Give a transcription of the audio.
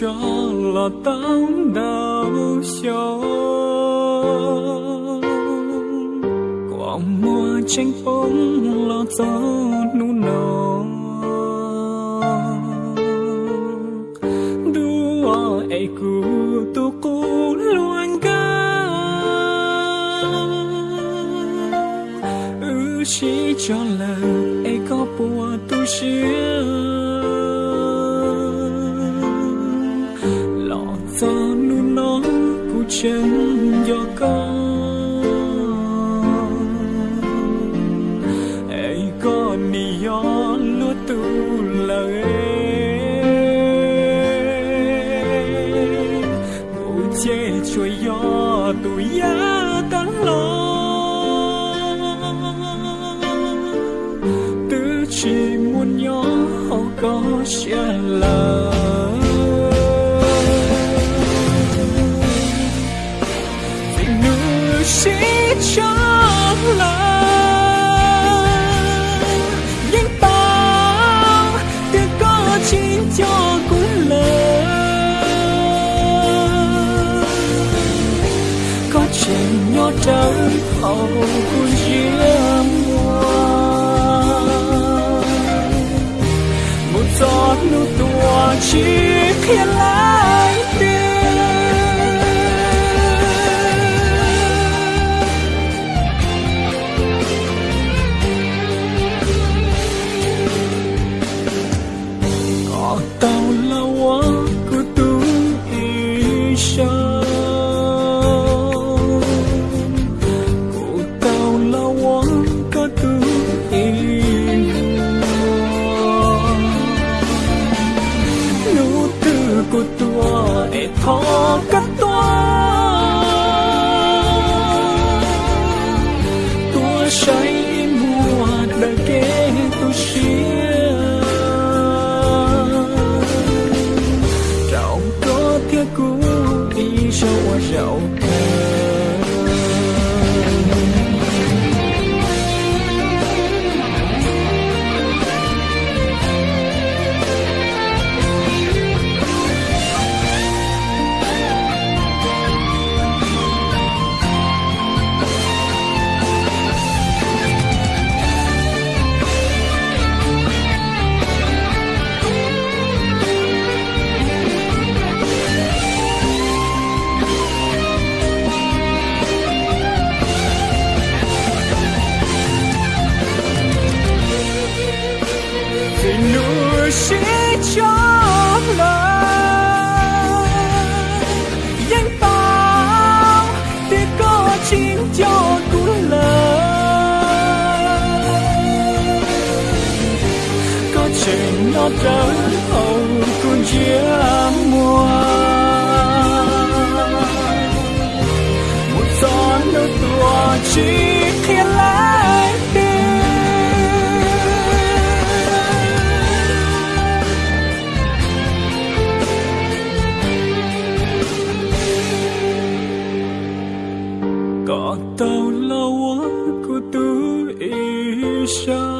cho là tao đau xót quả mùa tranh phong lo gió nu nọ đua ai cu tu cu luôn ca ư chỉ cho lần ai có bùa tu xưa chân do con ai con đi yo lúa tu lời ngủ che chuối yo tu ya tan lo tư chỉ muốn nhỏ có sẽ lời chuyện hậu cũng diễm hoa. Một giọt nước tua chỉ khi lại 痛 có nó trở hậu cũng chia mùa một gió nước tua chỉ khi lại có tàu lâu của tôi isha có